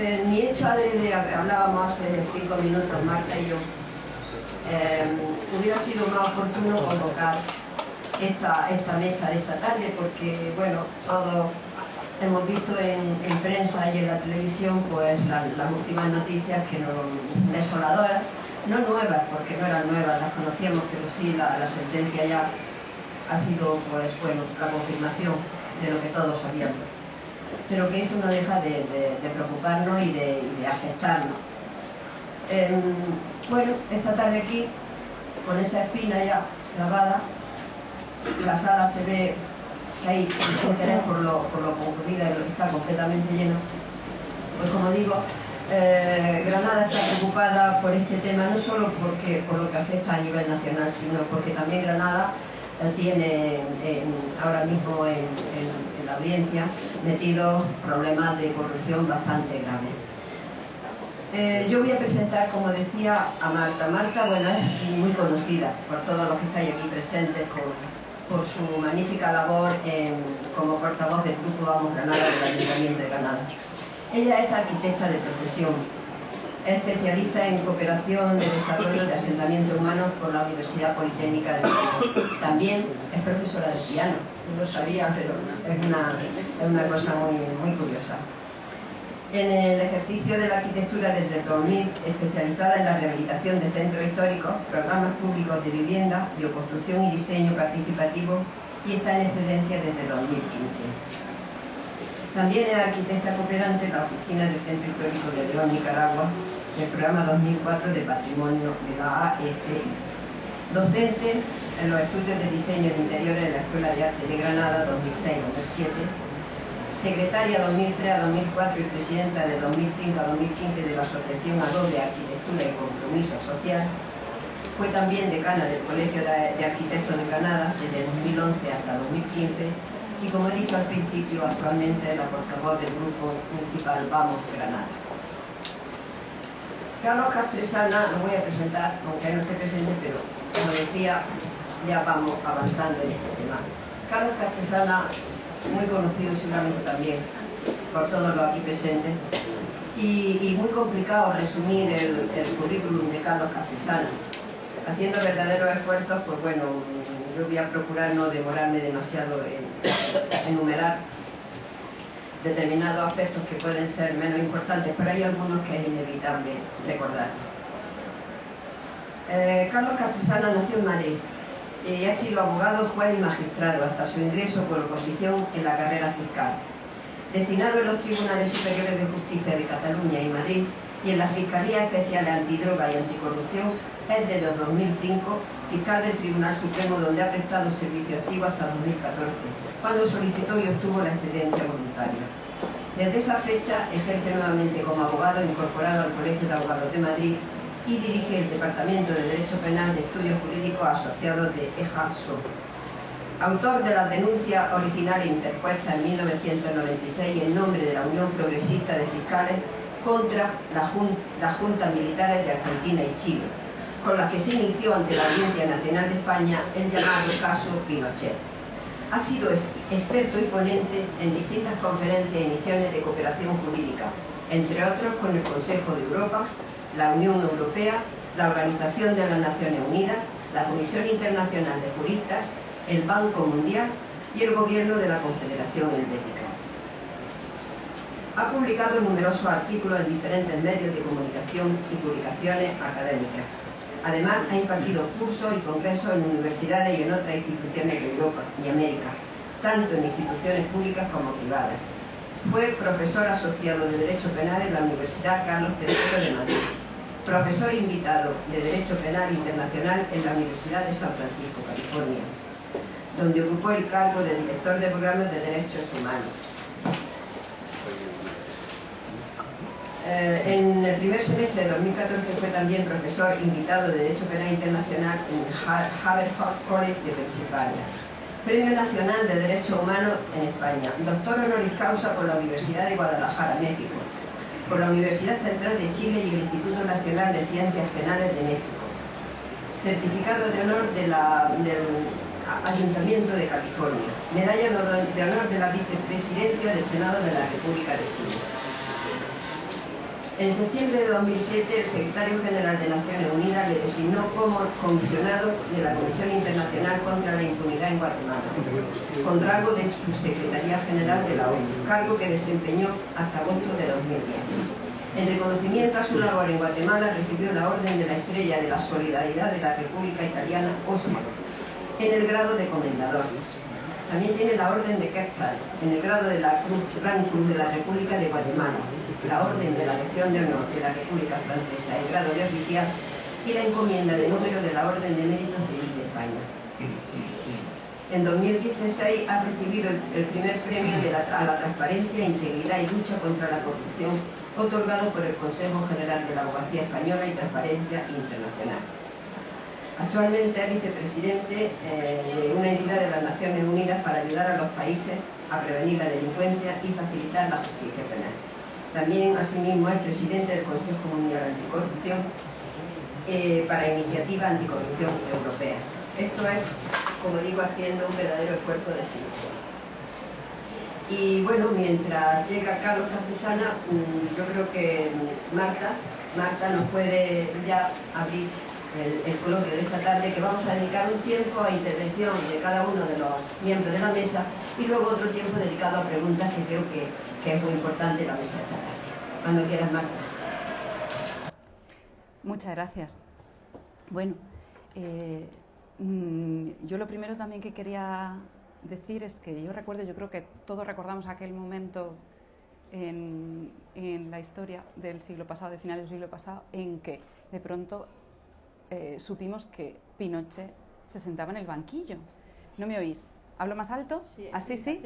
Eh, ni hecho adrede, hablábamos hace cinco minutos, Marta y yo, eh, hubiera sido más oportuno convocar esta, mesa de esta tarde porque, bueno, todos hemos visto en, prensa y en la televisión pues las últimas noticias que nos desoladoras, no nuevas, porque no eran nuevas, las conocíamos, pero sí la, sentencia ya ha sido pues bueno la confirmación de lo que todos sabíamos pero que eso no deja de, preocuparnos y de, afectarnos. Em, bueno, esta tarde aquí, con esa espina ya clavada, la sala se ve que hay interés por lo, por lo concurrida y está completamente lleno. Pues como digo, eh, Granada está preocupada por este tema no solo porque, por lo que afecta a nivel nacional, sino porque también Granada tiene ahora mismo en la audiencia metido problemas de corrupción bastante graves. Eh, yo voy a presentar, como decía, a Marta. Marta, bueno, es muy conocida por todos los que estáis aquí presentes por su magnífica labor como portavoz del Grupo Vamos Granada del Ayuntamiento de Granada. Ella es arquitecta de profesión, es especialista en cooperación de desarrollo de asentamientos humanos por la Universidad Politécnica de Madrid. También es profesora de piano, no lo sabía, pero es una, cosa muy, muy curiosa. En el ejercicio de la arquitectura desde el 2000, especializada en la rehabilitación de centros históricos, programas públicos de vivienda, bioconstrucción y diseño participativo y está en excedencia desde 2015. También es arquitecta cooperante en la Oficina del Centro Histórico de León, Nicaragua, el programa 2004 de Patrimonio de la AECI. Docente en los estudios de diseño de interiores en la Escuela de Arte de Granada 2006-2007, secretaria 2003 a 2004 y presidenta de 2005 a 2015 de la Asociación Adobe Arquitectura y Compromiso Social, fue también decana del Colegio de Arquitectos de Granada desde 2011 hasta 2015 y como he dicho al principio, actualmente es la portavoz del Grupo Municipal Vamos Granada. Carlos Castresana lo voy a presentar, aunque no esté presente, pero como decía, ya vamos avanzando en este tema. Carlos Castresana, muy conocido seguramente también por todos los aquí presentes, y, muy complicado resumir el, currículum de Carlos Castresana. Haciendo verdaderos esfuerzos, pues bueno, yo voy a procurar no demorarme demasiado en enumerar determinados aspectos que pueden ser menos importantes, pero hay algunos que es inevitable recordar. Eh, Carlos Castresana nació en Madrid y ha sido abogado, juez y magistrado hasta su ingreso por oposición en la carrera fiscal. Destinado en los Tribunales Superiores de Justicia de Cataluña y Madrid y en la Fiscalía Especial Antidroga y Anticorrupción, es desde 2005 fiscal del Tribunal Supremo donde ha prestado servicio activo hasta 2014, cuando solicitó y obtuvo la excedencia voluntaria. Desde esa fecha ejerce nuevamente como abogado incorporado al Colegio de Abogados de Madrid y dirige el Departamento de Derecho Penal de Estudios Jurídicos Asociados de EJASO. Autor de la denuncia original interpuesta en 1996 en nombre de la Unión Progresista de Fiscales contra las la Juntas Militares de Argentina y Chile, con la que se inició ante la Audiencia Nacional de España el llamado caso Pinochet. Ha sido experto y ponente en distintas conferencias y misiones de cooperación jurídica, entre otros con el Consejo de Europa, la Unión Europea, la Organización de las Naciones Unidas, la Comisión Internacional de Juristas, el Banco Mundial y el Gobierno de la Confederación Helvética. Ha publicado numerosos artículos en diferentes medios de comunicación y publicaciones académicas. Además, ha impartido cursos y congresos en universidades y en otras instituciones de Europa y América, tanto en instituciones públicas como privadas. Fue profesor asociado de Derecho Penal en la Universidad Carlos III de Madrid, profesor invitado de Derecho Penal Internacional en la Universidad de San Francisco, California, donde ocupó el cargo de director de programas de Derechos Humanos. Eh, en el primer semestre de 2014 fue también profesor invitado de Derecho Penal Internacional en Haverford College de Pensilvania. Premio Nacional de Derecho Humano en España. Doctor honoris causa por la Universidad de Guadalajara, México. Por la Universidad Central de Chile y el Instituto Nacional de Ciencias Penales de México. Certificado de honor del Ayuntamiento de California. Medalla de honor de la Vicepresidencia del Senado de la República de Chile. En septiembre de 2007, el secretario general de Naciones Unidas le designó como comisionado de la Comisión Internacional contra la Impunidad en Guatemala, con rango de subsecretaría general de la ONU, cargo que desempeñó hasta agosto de 2010. En reconocimiento a su labor en Guatemala, recibió la Orden de la Estrella de la Solidaridad de la República Italiana, OSI, en el grado de comendador. También tiene la Orden de Quetzal, en el grado de la Cruz, Cruz de la República de Guatemala, la Orden de la Legión de Honor de la República Francesa, el grado de oficial, y la encomienda de número de la Orden de Mérito Civil de España. En 2016 ha recibido el, primer premio de a la transparencia, integridad y lucha contra la corrupción, otorgado por el Consejo General de la Abogacía Española y Transparencia Internacional. Actualmente es vicepresidente eh, de una entidad de las Naciones Unidas para ayudar a los países a prevenir la delincuencia y facilitar la justicia penal. También, asimismo, es presidente del Consejo Mundial Anticorrupción eh, para Iniciativa Anticorrupción Europea. Esto es, como digo, haciendo un verdadero esfuerzo de síntesis. Y bueno, mientras llega Carlos Castesana, mm, yo creo que Marta, Marta nos puede ya abrir el, coloquio de esta tarde, que vamos a dedicar un tiempo a intervención de cada uno de los miembros de la mesa y luego otro tiempo dedicado a preguntas que creo que, es muy importante la mesa de esta tarde. Cuando quieras, Marta. Muchas gracias. Bueno, eh, mm, yo lo primero también que quería decir es que yo recuerdo, yo creo que todos recordamos aquel momento en, en, la historia del siglo pasado, de finales del siglo pasado, en que de pronto eh, supimos que Pinochet se sentaba en el banquillo. ¿No me oís? ¿Hablo más alto? Sí, ¿Así sí?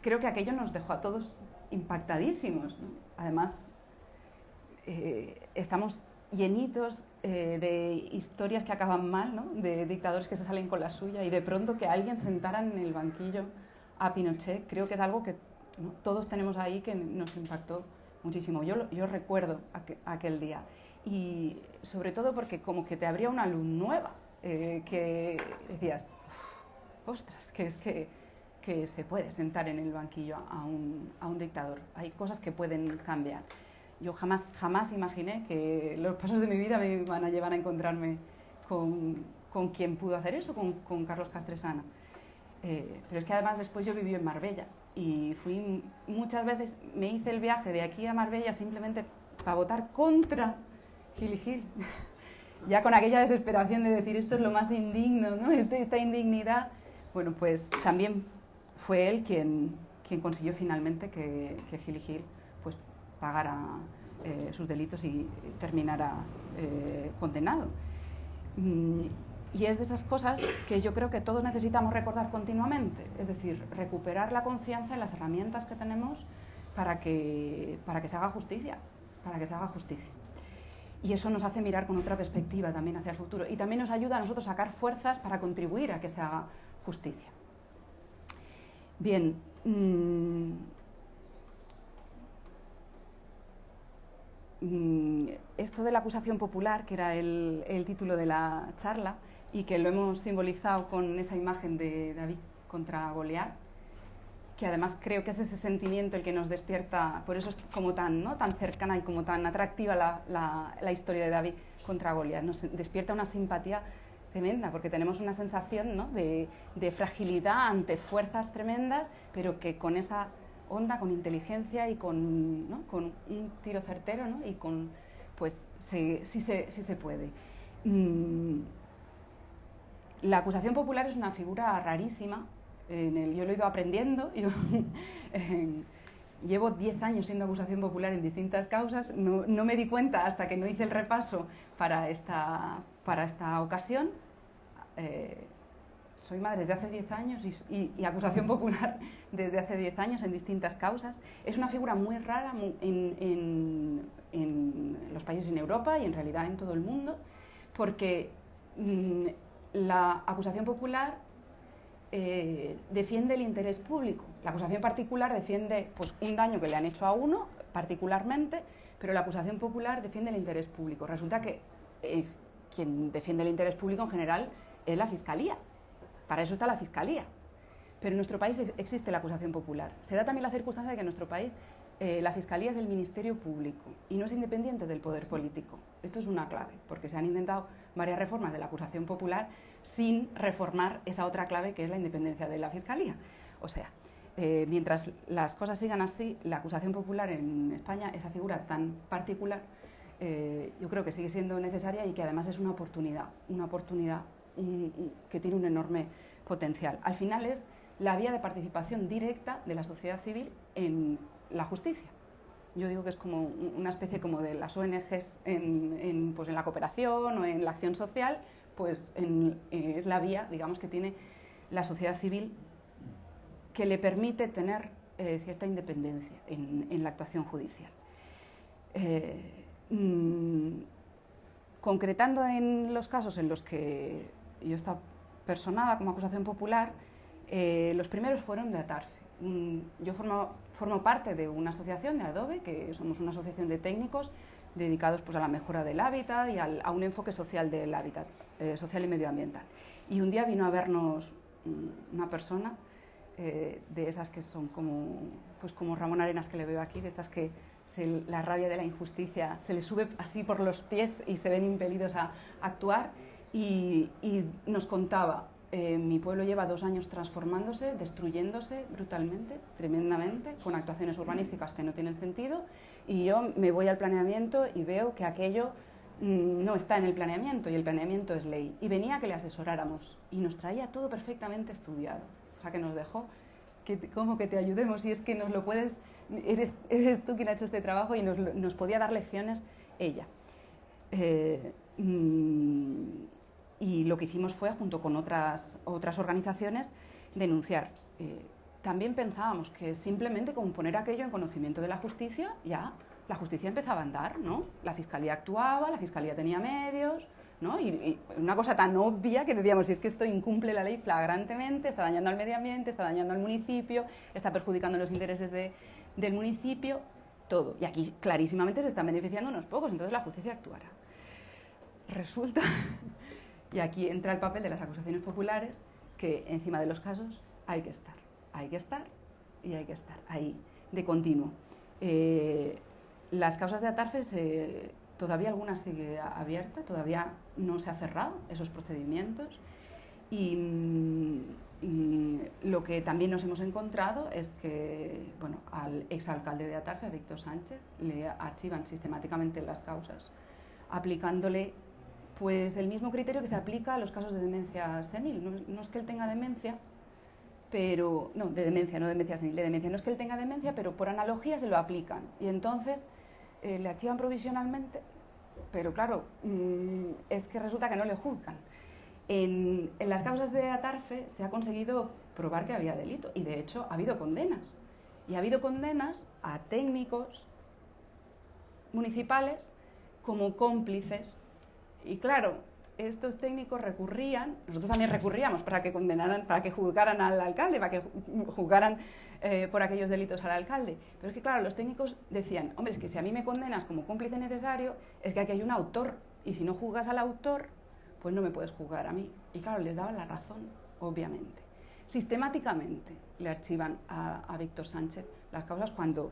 Creo que aquello nos dejó a todos impactadísimos. Además, eh, estamos llenitos eh, de historias que acaban mal, ¿no? de dictadores que se salen con la suya y de pronto que alguien sentara en el banquillo a Pinochet, creo que es algo que todos tenemos ahí que nos impactó muchísimo. Yo, yo recuerdo aquel día y sobre todo porque como que te abría una luz nueva, eh, que decías, ostras, que es que, que, se puede sentar en el banquillo a un, a un, dictador, hay cosas que pueden cambiar. Yo jamás, jamás imaginé que los pasos de mi vida me iban a llevar a encontrarme con, con quien pudo hacer eso, con, con Carlos Castresana. Eh, pero es que además después yo viví en Marbella y fui muchas veces, me hice el viaje de aquí a Marbella simplemente para votar contra Gil y Gil. ya con aquella desesperación de decir esto es lo más indigno, ¿no? Este, esta indignidad. Bueno, pues también fue él quien, quien consiguió finalmente que, que Gil y Gil pues, pagara eh, sus delitos y terminara eh, condenado. Mm, y es de esas cosas que yo creo que todos necesitamos recordar continuamente, es decir, recuperar la confianza en las herramientas que tenemos para que, para que se haga justicia, para que se haga justicia y eso nos hace mirar con otra perspectiva también hacia el futuro y también nos ayuda a nosotros a sacar fuerzas para contribuir a que se haga justicia. Bien, mm, mm, esto de la acusación popular, que era el, el título de la charla y que lo hemos simbolizado con esa imagen de David contra Goliat, que además creo que es ese sentimiento el que nos despierta, por eso es como tan, ¿no? tan cercana y como tan atractiva la, la, historia de David contra Goliat. Nos despierta una simpatía tremenda, porque tenemos una sensación ¿no? de, de, fragilidad ante fuerzas tremendas, pero que con esa onda, con inteligencia y con, ¿no? con un tiro certero, ¿no? y con, pues sí, se, sí se puede. Mm, la acusación popular es una figura rarísima, yo lo he ido aprendiendo. Yo, llevo 10 años siendo acusación popular en distintas causas. No, no, me di cuenta hasta que no hice el repaso para esta, para esta ocasión. Eh, soy madre desde hace 10 años y, y, acusación popular desde hace 10 años en distintas causas. Es una figura muy rara en, en, en, los países en Europa y en realidad en todo el mundo, porque mm, la acusación popular eh, defiende el interés público. La acusación particular defiende pues, un daño que le han hecho a uno particularmente, pero la acusación popular defiende el interés público. Resulta que eh, quien defiende el interés público en general es la Fiscalía. Para eso está la Fiscalía. Pero en nuestro país existe la acusación popular. Se da también la circunstancia de que en nuestro país eh, la Fiscalía es del Ministerio Público y no es independiente del poder político. Esto es una clave, porque se han intentado varias reformas de la acusación popular sin reformar esa otra clave que es la independencia de la Fiscalía. O sea, eh, mientras las cosas sigan así, la acusación popular en España, esa figura tan particular, eh, yo creo que sigue siendo necesaria y que además es una oportunidad, una oportunidad que tiene un enorme potencial. Al final es la vía de participación directa de la sociedad civil en la justicia. Yo digo que es como una especie como de las ONGs en, pues en la cooperación o en la acción social, pues eh, es la vía, digamos, que tiene la sociedad civil que le permite tener eh, cierta independencia en, la actuación judicial. Eh, mm, concretando en los casos en los que yo estaba personada como acusación popular, los primeros fueron de Atarfe. Mm, yo formo, formo, parte de una asociación de Adobe, que somos una asociación de técnicos dedicados pues, a la mejora del hábitat y a un enfoque social del hábitat, eh, social y medioambiental. Y un día vino a vernos mm, una persona eh, de esas que son como, pues como Ramón Arenas que le veo aquí, de estas que la rabia de la injusticia se les sube así por los pies y se ven impelidos a, actuar y, y nos contaba eh, mi pueblo lleva dos años transformándose, destruyéndose brutalmente, tremendamente, con actuaciones urbanísticas que no tienen sentido, y yo me voy al planeamiento y veo que aquello mm, no está en el planeamiento y el planeamiento es ley. Y venía que le asesoráramos y nos traía todo perfectamente estudiado. O sea, que nos dejó, que, como que te ayudemos y es que nos lo puedes, eres, eres tú quien ha hecho este trabajo y nos, nos podía dar lecciones ella. Eh, mm, y lo que hicimos fue, junto con otras, otras organizaciones, denunciar. Eh, también pensábamos que simplemente con poner aquello en conocimiento de la justicia, ya la justicia empezaba a andar, ¿no? La fiscalía actuaba, la fiscalía tenía medios, ¿no? Y, una cosa tan obvia que decíamos, si es que esto incumple la ley flagrantemente, está dañando al medio ambiente, está dañando al municipio, está perjudicando los intereses del municipio, todo. Y aquí clarísimamente se están beneficiando unos pocos, entonces la justicia actuará. Resulta y aquí entra el papel de las acusaciones populares, que encima de los casos hay que estar, hay que estar y hay que estar ahí, de continuo. Eh, las causas de Atarfe, todavía alguna sigue abierta, todavía no se ha cerrado esos procedimientos. Y, mm, lo que también nos hemos encontrado es que bueno, al exalcalde de Atarfe, Víctor Sánchez, le archivan sistemáticamente las causas, aplicándole pues el mismo criterio que se aplica a los casos de demencia senil. No, es que él tenga demencia, pero. No, de demencia, no demencia senil, de demencia. No es que él tenga demencia, pero por analogía se lo aplican. Y entonces eh, le archivan provisionalmente, pero claro, mm, es que resulta que no le juzgan. En, en, las causas de Atarfe se ha conseguido probar que había delito y de hecho ha habido condenas. Y ha habido condenas a técnicos municipales como cómplices y claro, estos técnicos recurrían, nosotros también recurríamos para que condenaran, para que juzgaran al alcalde, para que juzgaran eh, por aquellos delitos al alcalde. Pero es que claro, los técnicos decían, hombre, es que si a mí me condenas como cómplice necesario, es que aquí hay un autor, y si no juzgas al autor, pues no me puedes juzgar a mí. Y claro, les daban la razón, obviamente. Sistemáticamente le archivan a, Víctor Sánchez las causas cuando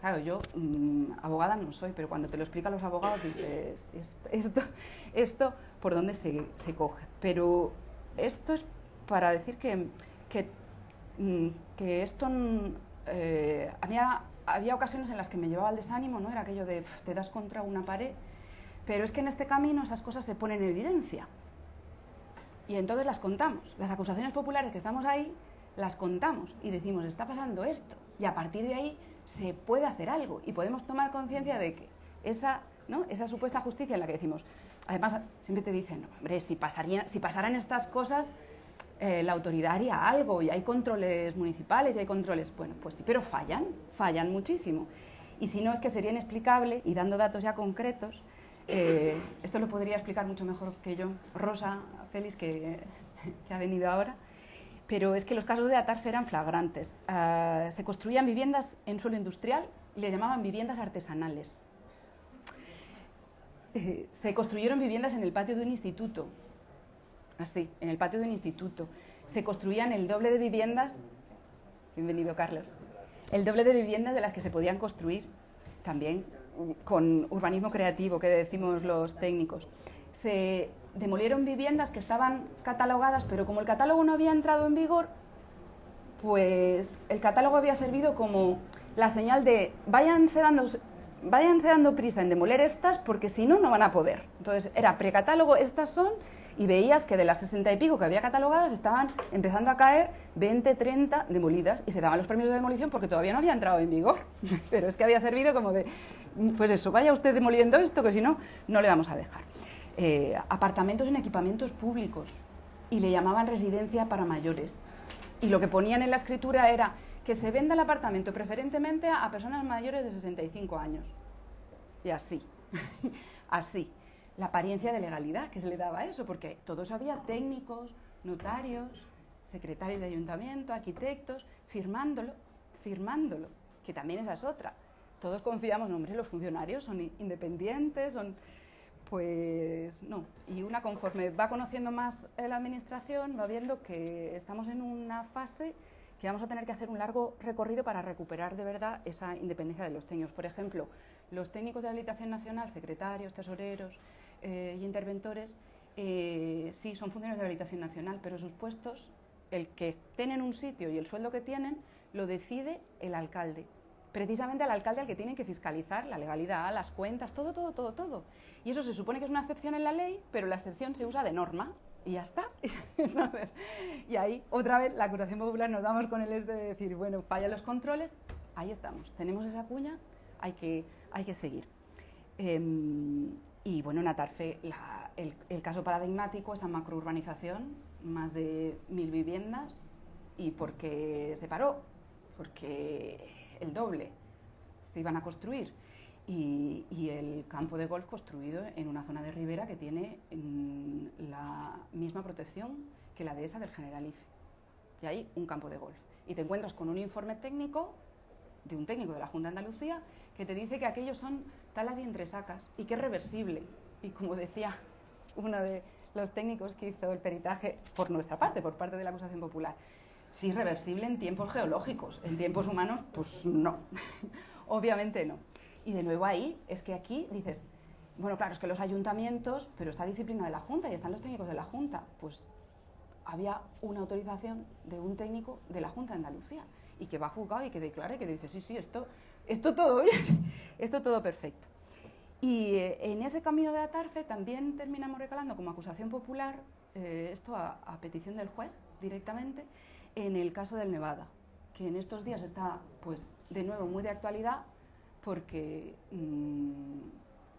claro, yo mm, abogada no soy, pero cuando te lo explican los abogados dices, esto, esto por dónde se, coge. Pero esto es para decir que, que, mm, esto eh, había, había ocasiones en las que me llevaba al desánimo, ¿no? Era aquello de te das contra una pared, pero es que en este camino esas cosas se ponen en evidencia. Y entonces las contamos. Las acusaciones populares que estamos ahí, las contamos y decimos, está pasando esto. Y a partir de ahí se puede hacer algo y podemos tomar conciencia de que esa, ¿no? esa supuesta justicia en la que decimos, además siempre te dicen, hombre, si, pasaría, si pasaran estas cosas, eh, la autoridad haría algo y hay controles municipales y hay controles, bueno, pues sí, pero fallan, fallan muchísimo. Y si no, es que sería inexplicable y dando datos ya concretos, eh, esto lo podría explicar mucho mejor que yo, Rosa Félix, que, que ha venido ahora pero es que los casos de Atarfe eran flagrantes. Ah, se construían viviendas en suelo industrial y le llamaban viviendas artesanales. Eh, se construyeron viviendas en el patio de un instituto, así, en el patio de un instituto. Se construían el doble de viviendas, bienvenido Carlos, el doble de viviendas de las que se podían construir, también con urbanismo creativo, que decimos los técnicos. Se demolieron viviendas que estaban catalogadas, pero como el catálogo no había entrado en vigor, pues el catálogo había servido como la señal de váyanse dando, váyanse dando prisa en demoler estas porque si no, no van a poder. Entonces era precatálogo, estas son, y veías que de las sesenta y pico que había catalogadas estaban empezando a caer 20, 30 demolidas y se daban los premios de demolición porque todavía no había entrado en vigor. Pero es que había servido como de, pues eso, vaya usted demoliendo esto que si no, no le vamos a dejar. Eh, apartamentos en equipamientos públicos y le llamaban residencia para mayores. Y lo que ponían en la escritura era que se venda el apartamento preferentemente a personas mayores de 65 años. Y así, así. La apariencia de legalidad que se le daba a eso, porque todos había técnicos, notarios, secretarios de ayuntamiento, arquitectos, firmándolo, firmándolo, que también esa es otra. Todos confiamos, hombre, los funcionarios son independientes, son pues no. Y una conforme va conociendo más la administración, va viendo que estamos en una fase que vamos a tener que hacer un largo recorrido para recuperar de verdad esa independencia de los técnicos. Por ejemplo, los técnicos de habilitación nacional, secretarios, tesoreros eh, y interventores, eh, sí, son funcionarios de habilitación nacional, pero sus puestos, el que estén en un sitio y el sueldo que tienen, lo decide el alcalde precisamente al alcalde al que tienen que fiscalizar la legalidad, las cuentas, todo, todo, todo, todo. Y eso se supone que es una excepción en la ley, pero la excepción se usa de norma y ya está. Entonces, y ahí otra vez la acusación popular nos damos con el es de decir, bueno, fallan los controles, ahí estamos, tenemos esa cuña, hay que, hay que seguir. Em, y bueno, en Atarfe, el, el, caso paradigmático, esa macrourbanización, más de mil viviendas, ¿y por qué se paró? Porque el doble se iban a construir. Y, el campo de golf construido en una zona de ribera que tiene mm, la misma protección que la de esa del Generalife. Y hay un campo de golf. Y te encuentras con un informe técnico de un técnico de la Junta de Andalucía que te dice que aquellos son talas y entresacas y que es reversible. Y como decía uno de los técnicos que hizo el peritaje por nuestra parte, por parte de la acusación popular, Sí, reversible en tiempos geológicos. En tiempos humanos, pues no. Obviamente no. Y de nuevo ahí, es que aquí dices, bueno, claro, es que los ayuntamientos, pero está disciplina de la Junta y están los técnicos de la Junta. Pues había una autorización de un técnico de la Junta de Andalucía y que va a juzgado y que declare que dice, sí, sí, esto, esto todo bien, esto todo perfecto. Y eh, en ese camino de Atarfe también terminamos recalando como acusación popular eh, esto a, a petición del juez directamente en el caso del Nevada, que en estos días está, pues, de nuevo muy de actualidad porque mm,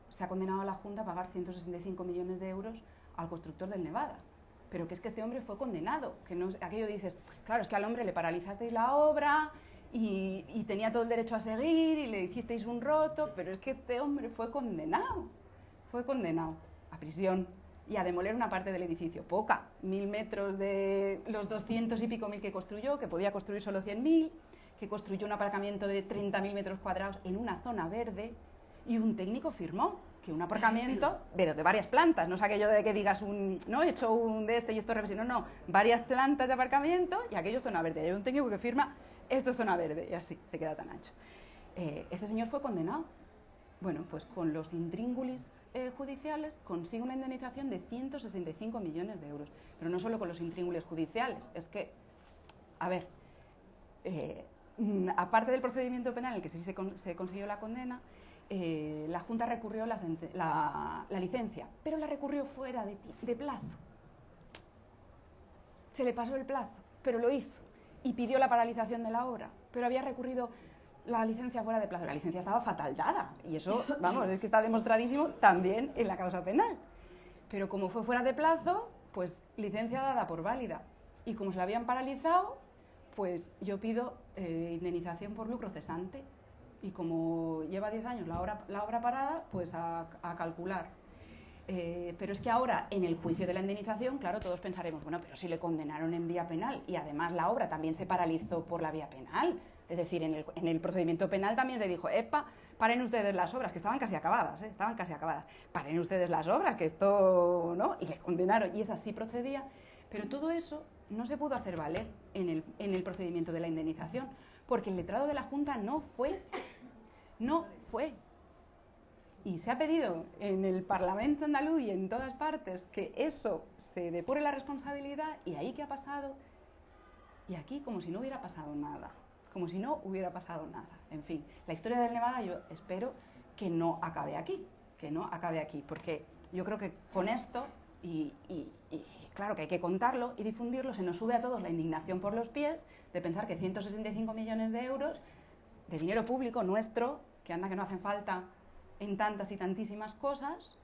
se ha condenado a la Junta a pagar 165 millones de euros al constructor del Nevada. Pero que es que este hombre fue condenado, que no, aquello dices, claro, es que al hombre le paralizasteis la obra y, y tenía todo el derecho a seguir y le hicisteis un roto, pero es que este hombre fue condenado, fue condenado a prisión y a demoler una parte del edificio, poca, mil metros de los doscientos y pico mil que construyó, que podía construir solo cien mil, que construyó un aparcamiento de 30.000 metros cuadrados en una zona verde y un técnico firmó que un aparcamiento, pero de varias plantas, no es aquello de que digas un, no, he hecho un de este y esto es no, no, varias plantas de aparcamiento y aquello es zona verde. hay un técnico que firma, esto es zona verde, y así, se queda tan ancho. Eh, este señor fue condenado. Bueno, pues con los intríngulis eh, judiciales consigue una indemnización de 165 millones de euros. Pero no solo con los intríngules judiciales, es que, a ver, eh, mm, aparte del procedimiento penal en el que sí se, consiguió la condena, eh, la Junta recurrió la, la, licencia, pero la recurrió fuera de plazo. Se le pasó el plazo, pero lo hizo y pidió la paralización de la obra, pero había recurrido la licencia fuera de plazo. La licencia estaba fatal dada y eso, vamos, es que está demostradísimo también en la causa penal. Pero como fue fuera de plazo, pues licencia dada por válida. Y como se la habían paralizado, pues yo pido eh, indemnización por lucro cesante. Y como lleva 10 años la obra, la obra parada, pues a, calcular. Eh, pero es que ahora, en el juicio de la indemnización, claro, todos pensaremos, bueno, pero si le condenaron en vía penal y además la obra también se paralizó por la vía penal, es decir, en el, procedimiento penal también se dijo, epa, paren ustedes las obras, que estaban casi acabadas, ¿eh? estaban casi acabadas, paren ustedes las obras, que esto, ¿no? Y le condenaron, y es así procedía. Pero todo eso no se pudo hacer valer en el, en el procedimiento de la indemnización, porque el letrado de la Junta no fue, no fue. Y se ha pedido en el Parlamento andaluz y en todas partes que eso se depure la responsabilidad y ahí qué ha pasado. Y aquí como si no hubiera pasado nada, como si no hubiera pasado nada. En fin, la historia del Nevada yo espero que no acabe aquí, que no acabe aquí, porque yo creo que con esto y, claro que hay que contarlo y difundirlo, se nos sube a todos la indignación por los pies de pensar que 165 millones de euros de dinero público nuestro, que anda que no hacen falta en tantas y tantísimas cosas,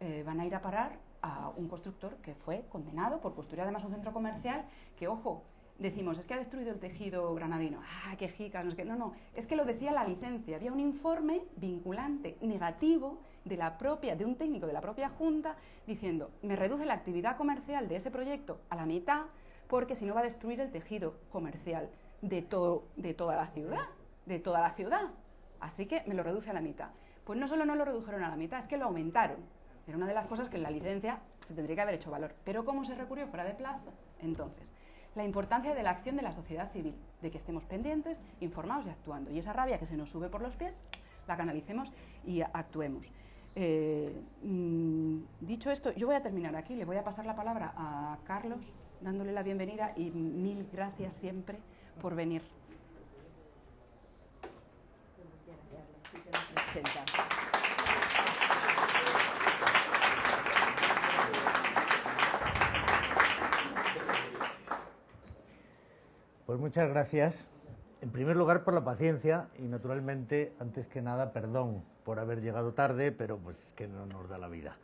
eh, van a ir a parar a un constructor que fue condenado por construir además un centro comercial que, ojo, decimos, es que ha destruido el tejido granadino. Ah, qué jicas, no es que no, no, es que lo decía la licencia. Había un informe vinculante negativo de la propia de un técnico de la propia junta diciendo, "Me reduce la actividad comercial de ese proyecto a la mitad porque si no va a destruir el tejido comercial de todo de toda la ciudad, de toda la ciudad. Así que me lo reduce a la mitad." Pues no solo no lo redujeron a la mitad, es que lo aumentaron. Era una de las cosas que en la licencia se tendría que haber hecho valor. Pero ¿cómo se recurrió fuera de plazo? Entonces, la importancia de la acción de la sociedad civil, de que estemos pendientes, informados y actuando. Y esa rabia que se nos sube por los pies, la canalicemos y actuemos. Eh, mm, dicho esto, yo voy a terminar aquí, le voy a pasar la palabra a Carlos, dándole la bienvenida y mil gracias siempre por venir. Pues muchas gracias. En primer lugar por la paciencia y naturalmente, antes que nada, perdón por haber llegado tarde, pero pues que no nos da la vida.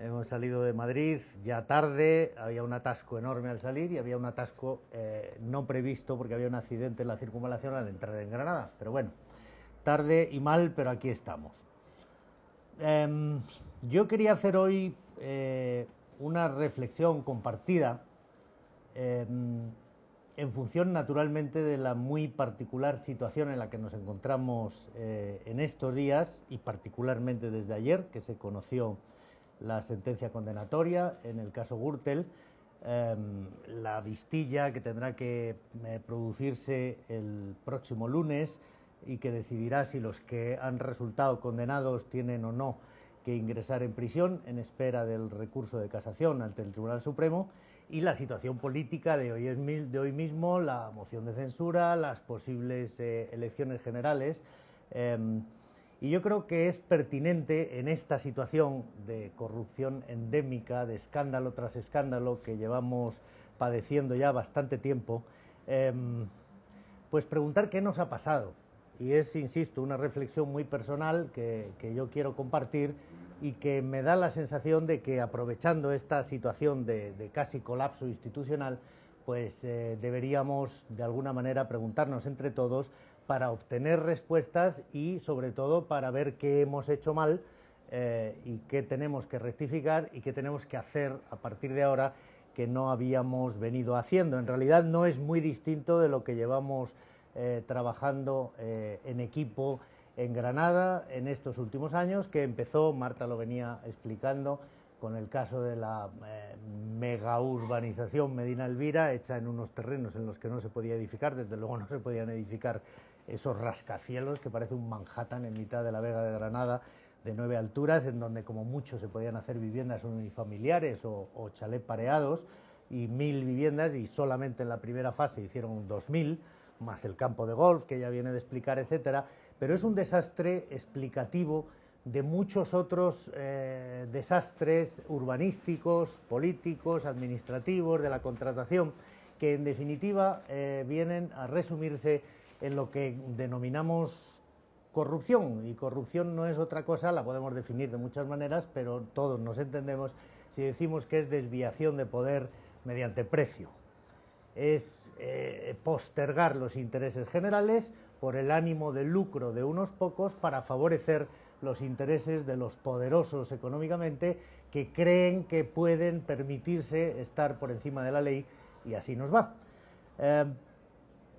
Hemos salido de Madrid ya tarde, había un atasco enorme al salir y había un atasco eh, no previsto porque había un accidente en la circunvalación al entrar en Granada. Pero bueno, tarde y mal, pero aquí estamos. Em, yo quería hacer hoy eh, una reflexión compartida em, en función naturalmente de la muy particular situación en la que nos encontramos eh, en estos días y particularmente desde ayer que se conoció la sentencia condenatoria en el caso Gürtel, em, la vistilla que tendrá que eh, producirse el próximo lunes y que decidirá si los que han resultado condenados tienen o no que ingresar en prisión en espera del recurso de casación ante el Tribunal Supremo y la situación política de hoy, de hoy mismo, la moción de censura, las posibles eh, elecciones generales. Em, y yo creo que es pertinente en esta situación de corrupción endémica, de escándalo tras escándalo que llevamos padeciendo ya bastante tiempo, em, pues preguntar qué nos ha pasado. Y es, insisto, una reflexión muy personal que, yo quiero compartir y que me da la sensación de que aprovechando esta situación de, casi colapso institucional, pues eh, deberíamos de alguna manera preguntarnos entre todos para obtener respuestas y sobre todo para ver qué hemos hecho mal eh, y qué tenemos que rectificar y qué tenemos que hacer a partir de ahora que no habíamos venido haciendo. En realidad no es muy distinto de lo que llevamos eh, trabajando en equipo en Granada en estos últimos años, que empezó, Marta lo venía explicando, con el caso de la eh, mega urbanización Medina Elvira, hecha en unos terrenos en los que no se podía edificar, desde luego no se podían edificar esos rascacielos que parece un Manhattan en mitad de la Vega de Granada de nueve alturas, en donde como mucho se podían hacer viviendas unifamiliares o, o chalet pareados, y mil viviendas, y solamente en la primera fase hicieron dos mil, más el campo de golf que ya viene de explicar, etcétera pero es un desastre explicativo de muchos otros eh, desastres urbanísticos, políticos, administrativos, de la contratación, que en definitiva eh, vienen a resumirse en lo que denominamos corrupción. Y corrupción no es otra cosa, la podemos definir de muchas maneras, pero todos nos entendemos si decimos que es desviación de poder mediante precio. Es eh, postergar los intereses generales por el ánimo de lucro de unos pocos para favorecer los intereses de los poderosos económicamente que creen que pueden permitirse estar por encima de la ley y así nos va. Eh,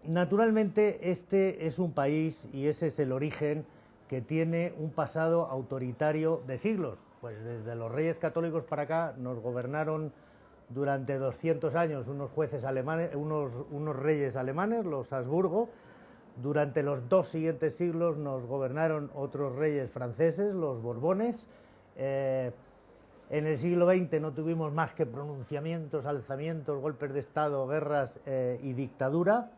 naturalmente este es un país y ese es el origen que tiene un pasado autoritario de siglos, pues desde los reyes católicos para acá nos gobernaron durante 200 años unos jueces alemanes, unos, unos reyes alemanes, los Habsburgo, Durante los dos siguientes siglos nos gobernaron otros reyes franceses, los Borbones. Eh, en el siglo XX no tuvimos más que pronunciamientos, alzamientos, golpes de Estado, guerras eh, y dictadura.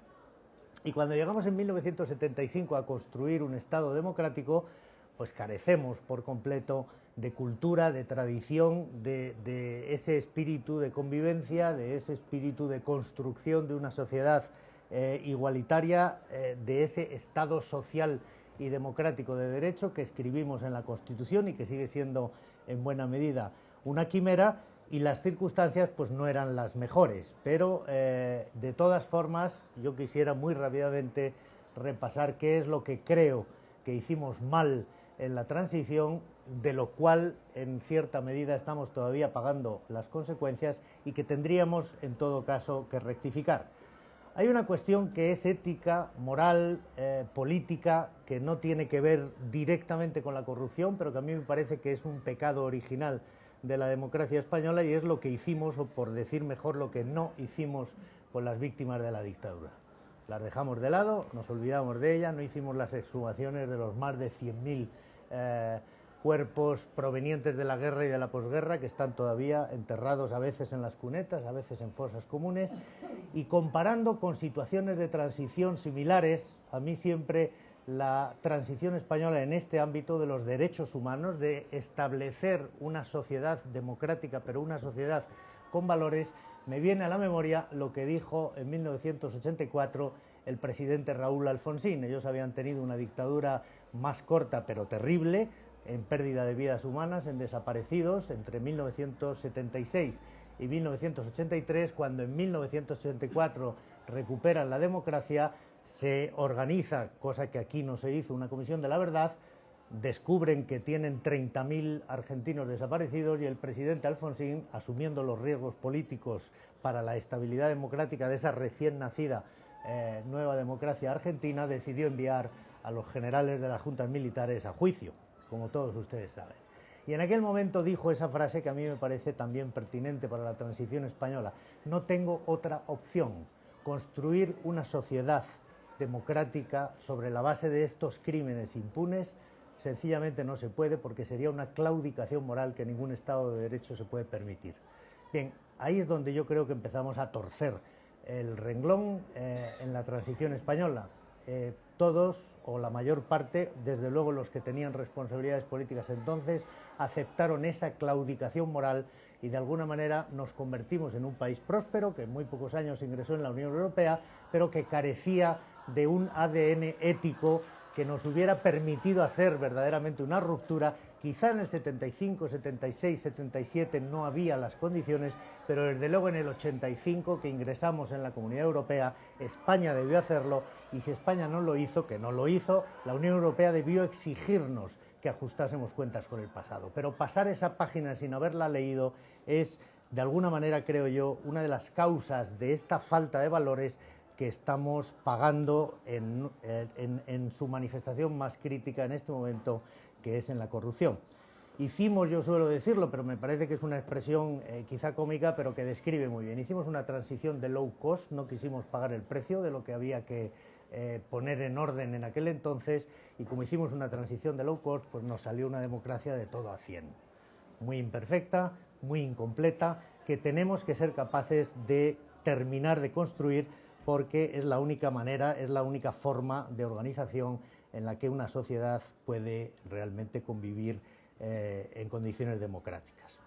Y cuando llegamos en 1975 a construir un Estado democrático, pues carecemos por completo de cultura, de tradición, de, ese espíritu de convivencia, de ese espíritu de construcción de una sociedad eh, igualitaria, eh, de ese Estado social y democrático de derecho que escribimos en la Constitución y que sigue siendo en buena medida una quimera y las circunstancias pues no eran las mejores. Pero eh, de todas formas yo quisiera muy rápidamente repasar qué es lo que creo que hicimos mal en la transición, de lo cual en cierta medida estamos todavía pagando las consecuencias y que tendríamos en todo caso que rectificar. Hay una cuestión que es ética, moral, eh, política, que no tiene que ver directamente con la corrupción, pero que a mí me parece que es un pecado original de la democracia española y es lo que hicimos, o por decir mejor, lo que no hicimos con las víctimas de la dictadura las dejamos de lado, nos olvidamos de ellas, no hicimos las exhumaciones de los más de 100.000 eh, cuerpos provenientes de la guerra y de la posguerra que están todavía enterrados a veces en las cunetas, a veces en fosas comunes, y comparando con situaciones de transición similares, a mí siempre la transición española en este ámbito de los derechos humanos, de establecer una sociedad democrática, pero una sociedad con valores, me viene a la memoria lo que dijo en 1984 el presidente Raúl Alfonsín. Ellos habían tenido una dictadura más corta pero terrible, en pérdida de vidas humanas, en desaparecidos, entre 1976 y 1983, cuando en 1984 recuperan la democracia, se organiza, cosa que aquí no se hizo, una comisión de la verdad, descubren que tienen 30.000 argentinos desaparecidos y el presidente Alfonsín, asumiendo los riesgos políticos para la estabilidad democrática de esa recién nacida eh, nueva democracia argentina, decidió enviar a los generales de las juntas militares a juicio, como todos ustedes saben. Y en aquel momento dijo esa frase que a mí me parece también pertinente para la transición española. No tengo otra opción, construir una sociedad democrática sobre la base de estos crímenes impunes sencillamente no se puede porque sería una claudicación moral que ningún Estado de Derecho se puede permitir. Bien, ahí es donde yo creo que empezamos a torcer el renglón eh, en la transición española. Eh, todos, o la mayor parte, desde luego los que tenían responsabilidades políticas entonces, aceptaron esa claudicación moral y de alguna manera nos convertimos en un país próspero que en muy pocos años ingresó en la Unión Europea, pero que carecía de un ADN ético que nos hubiera permitido hacer verdaderamente una ruptura. Quizá en el 75, 76, 77 no había las condiciones, pero desde luego en el 85 que ingresamos en la Comunidad Europea, España debió hacerlo y si España no lo hizo, que no lo hizo, la Unión Europea debió exigirnos que ajustásemos cuentas con el pasado. Pero pasar esa página sin haberla leído es, de alguna manera, creo yo, una de las causas de esta falta de valores que estamos pagando en, su manifestación más crítica en este momento, que es en la corrupción. Hicimos, yo suelo decirlo, pero me parece que es una expresión eh, quizá cómica, pero que describe muy bien. Hicimos una transición de low cost, no quisimos pagar el precio de lo que había que eh, poner en orden en aquel entonces, y como hicimos una transición de low cost, pues nos salió una democracia de todo a 100. Muy imperfecta, muy incompleta, que tenemos que ser capaces de terminar de construir porque es la única manera, es la única forma de organización en la que una sociedad puede realmente convivir eh, en condiciones democráticas.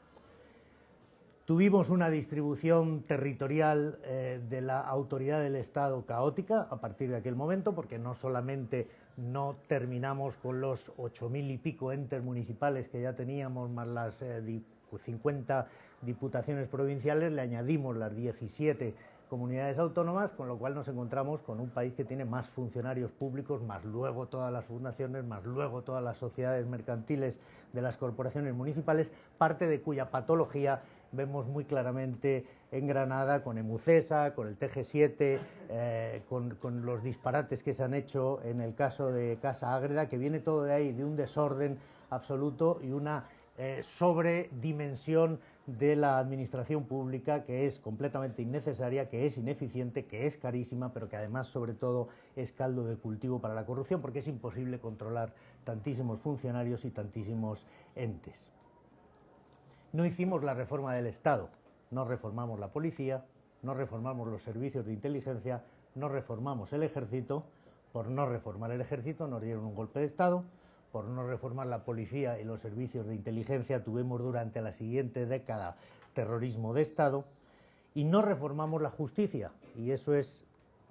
Tuvimos una distribución territorial eh, de la autoridad del Estado caótica a partir de aquel momento, porque no solamente no terminamos con los ocho mil y pico entes municipales que ya teníamos, más las 50 eh, diputaciones provinciales, le añadimos las 17 comunidades autónomas, con lo cual nos encontramos con un país que tiene más funcionarios públicos, más luego todas las fundaciones, más luego todas las sociedades mercantiles de las corporaciones municipales, parte de cuya patología vemos muy claramente en Granada con Emucesa, con el TG7, eh, con, los disparates que se han hecho en el caso de Casa Ágreda, que viene todo de ahí, de un desorden absoluto y una eh, sobredimensión de la administración pública que es completamente innecesaria, que es ineficiente, que es carísima, pero que además, sobre todo, es caldo de cultivo para la corrupción porque es imposible controlar tantísimos funcionarios y tantísimos entes. No hicimos la reforma del Estado, no reformamos la policía, no reformamos los servicios de inteligencia, no reformamos el ejército, por no reformar el ejército nos dieron un golpe de Estado, por no reformar la policía y los servicios de inteligencia tuvimos durante la siguiente década terrorismo de Estado y no reformamos la justicia y eso es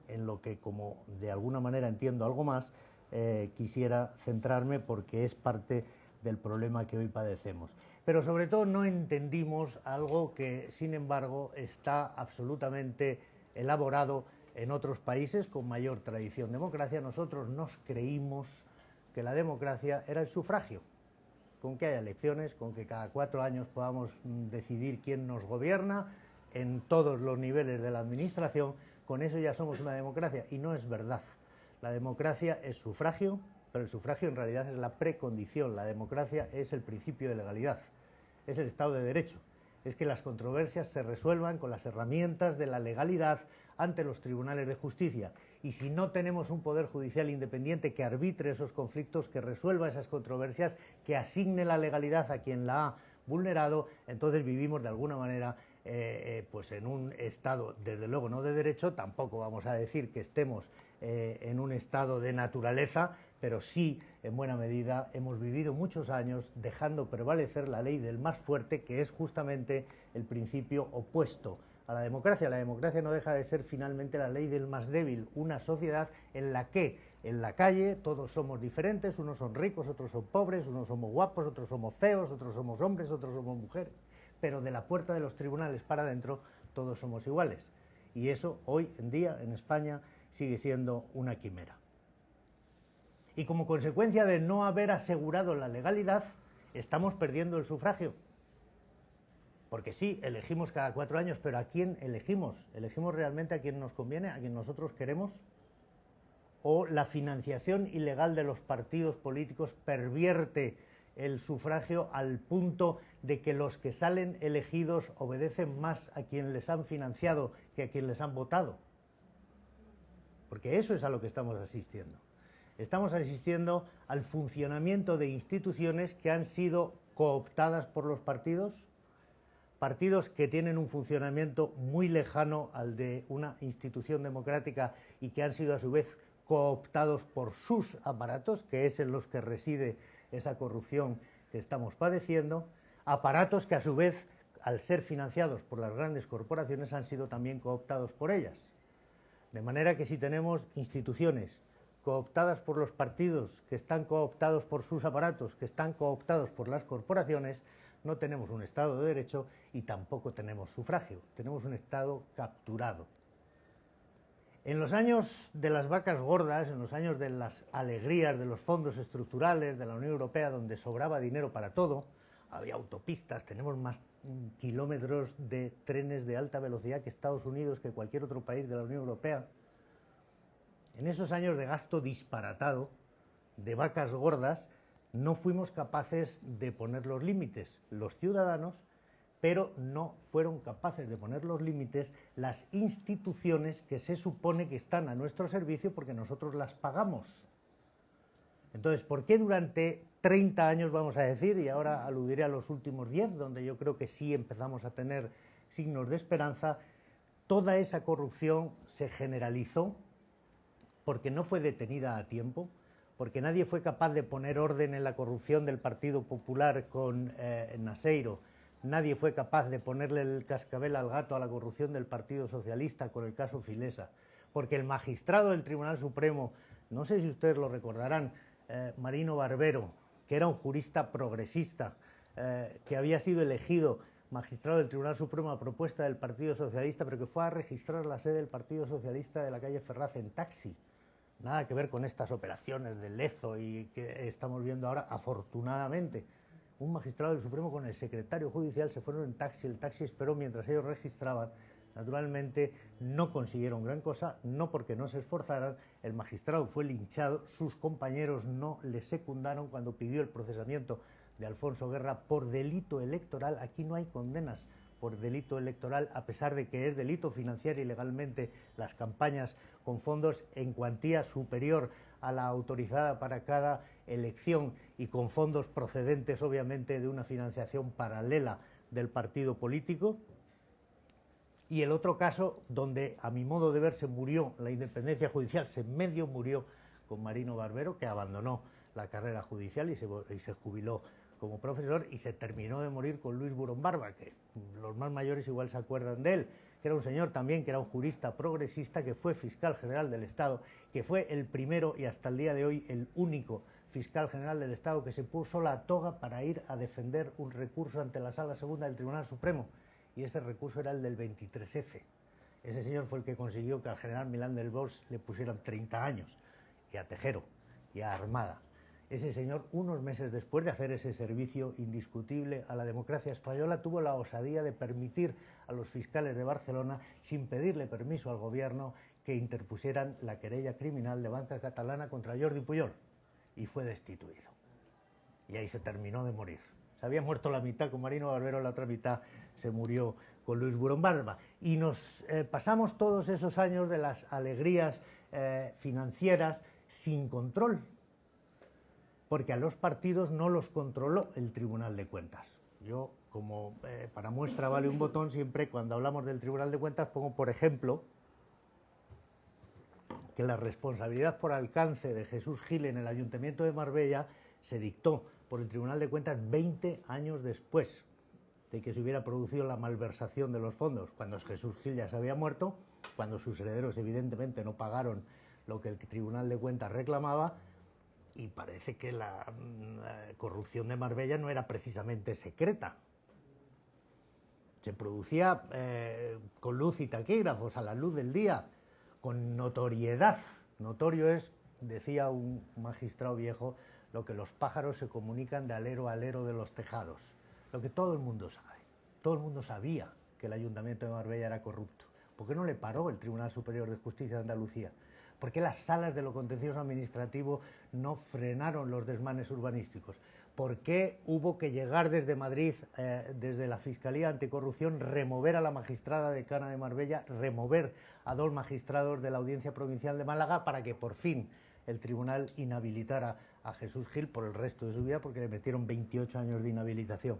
en lo que como de alguna manera entiendo algo más eh, quisiera centrarme porque es parte del problema que hoy padecemos. Pero sobre todo no entendimos algo que, sin embargo, está absolutamente elaborado en otros países con mayor tradición democracia. Nosotros nos creímos que la democracia era el sufragio, con que haya elecciones, con que cada cuatro años podamos mm, decidir quién nos gobierna en todos los niveles de la administración, con eso ya somos una democracia. Y no es verdad. La democracia es sufragio, pero el sufragio en realidad es la precondición. La democracia es el principio de legalidad, es el Estado de Derecho. Es que las controversias se resuelvan con las herramientas de la legalidad ante los tribunales de justicia. Y si no tenemos un poder judicial independiente que arbitre esos conflictos, que resuelva esas controversias, que asigne la legalidad a quien la ha vulnerado, entonces vivimos de alguna manera eh, eh, pues en un estado, desde luego no de derecho, tampoco vamos a decir que estemos eh, en un estado de naturaleza, pero sí, en buena medida, hemos vivido muchos años dejando prevalecer la ley del más fuerte, que es justamente el principio opuesto a la democracia. La democracia no deja de ser finalmente la ley del más débil, una sociedad en la que en la calle todos somos diferentes, unos son ricos, otros son pobres, unos somos guapos, otros somos feos, otros somos hombres, otros somos mujeres, pero de la puerta de los tribunales para adentro todos somos iguales. Y eso hoy en día en España sigue siendo una quimera. Y como consecuencia de no haber asegurado la legalidad, estamos perdiendo el sufragio. Porque sí, elegimos cada cuatro años, pero ¿a quién elegimos? ¿Elegimos realmente a quien nos conviene, a quien nosotros queremos? ¿O la financiación ilegal de los partidos políticos pervierte el sufragio al punto de que los que salen elegidos obedecen más a quien les han financiado que a quien les han votado? Porque eso es a lo que estamos asistiendo. Estamos asistiendo al funcionamiento de instituciones que han sido cooptadas por los partidos partidos que tienen un funcionamiento muy lejano al de una institución democrática y que han sido a su vez cooptados por sus aparatos, que es en los que reside esa corrupción que estamos padeciendo, aparatos que a su vez, al ser financiados por las grandes corporaciones, han sido también cooptados por ellas. De manera que si tenemos instituciones cooptadas por los partidos, que están cooptados por sus aparatos, que están cooptados por las corporaciones, no tenemos un Estado de Derecho y tampoco tenemos sufragio, tenemos un Estado capturado. En los años de las vacas gordas, en los años de las alegrías de los fondos estructurales de la Unión Europea, donde sobraba dinero para todo, había autopistas, tenemos más kilómetros de trenes de alta velocidad que Estados Unidos, que cualquier otro país de la Unión Europea. En esos años de gasto disparatado, de vacas gordas, no fuimos capaces de poner los límites los ciudadanos, pero no fueron capaces de poner los límites las instituciones que se supone que están a nuestro servicio porque nosotros las pagamos. Entonces, ¿por qué durante 30 años, vamos a decir, y ahora aludiré a los últimos 10, donde yo creo que sí empezamos a tener signos de esperanza, toda esa corrupción se generalizó porque no fue detenida a tiempo, porque nadie fue capaz de poner orden en la corrupción del Partido Popular con eh, Naseiro, nadie fue capaz de ponerle el cascabel al gato a la corrupción del Partido Socialista con el caso Filesa, porque el magistrado del Tribunal Supremo, no sé si ustedes lo recordarán, eh, Marino Barbero, que era un jurista progresista, eh, que había sido elegido magistrado del Tribunal Supremo a propuesta del Partido Socialista, pero que fue a registrar la sede del Partido Socialista de la calle Ferraz en taxi nada que ver con estas operaciones de Lezo y que estamos viendo ahora, afortunadamente. Un magistrado del Supremo con el secretario judicial se fueron en taxi, el taxi esperó mientras ellos registraban, Naturalmente no consiguieron gran cosa, no porque no se esforzaran, el magistrado fue linchado, sus compañeros no le secundaron cuando pidió el procesamiento de Alfonso Guerra por delito electoral. Aquí no hay condenas por delito electoral, a pesar de que es delito financiar ilegalmente las campañas con fondos en cuantía superior a la autorizada para cada elección y con fondos procedentes, obviamente, de una financiación paralela del partido político. Y el otro caso, donde a mi modo de ver se murió la independencia judicial, se medio murió con Marino Barbero, que abandonó la carrera judicial y se, y se jubiló como profesor y se terminó de morir con Luis Burón Barba, que los más mayores igual se acuerdan de él, que era un señor también que era un jurista progresista, que fue fiscal general del Estado, que fue el primero y hasta el día de hoy el único fiscal general del Estado que se puso la toga para ir a defender un recurso ante la Sala Segunda del Tribunal Supremo. Y ese recurso era el del 23F. Ese señor fue el que consiguió que al general Milán del Bosch le pusieran 30 años, y a Tejero, y a Armada ese señor, unos meses después de hacer ese servicio indiscutible a la democracia española, tuvo la osadía de permitir a los fiscales de Barcelona, sin pedirle permiso al gobierno, que interpusieran la querella criminal de banca catalana contra Jordi Puyol. Y fue destituido. Y ahí se terminó de morir. Se había muerto la mitad con Marino Barbero, la otra mitad se murió con Luis Burón Barba. Y nos eh, pasamos todos esos años de las alegrías eh, financieras sin control porque a los partidos no los controló el Tribunal de Cuentas. Yo, como eh, para muestra vale un botón, siempre cuando hablamos del Tribunal de Cuentas pongo, por ejemplo, que la responsabilidad por alcance de Jesús Gil en el Ayuntamiento de Marbella se dictó por el Tribunal de Cuentas 20 años después de que se hubiera producido la malversación de los fondos, cuando Jesús Gil ya se había muerto, cuando sus herederos evidentemente no pagaron lo que el Tribunal de Cuentas reclamaba y parece que la, mm, corrupción de Marbella no era precisamente secreta. Se producía eh, con luz y taquígrafos, a la luz del día, con notoriedad. Notorio es, decía un magistrado viejo, lo que los pájaros se comunican de alero a alero de los tejados. Lo que todo el mundo sabe. Todo el mundo sabía que el ayuntamiento de Marbella era corrupto. ¿Por qué no le paró el Tribunal Superior de Justicia de Andalucía? ¿Por qué las salas de lo contencioso administrativo no frenaron los desmanes urbanísticos? ¿Por qué hubo que llegar desde Madrid, eh, desde la Fiscalía Anticorrupción, remover a la magistrada de Cana de Marbella, remover a dos magistrados de la Audiencia Provincial de Málaga para que por fin el tribunal inhabilitara a Jesús Gil por el resto de su vida porque le metieron 28 años de inhabilitación?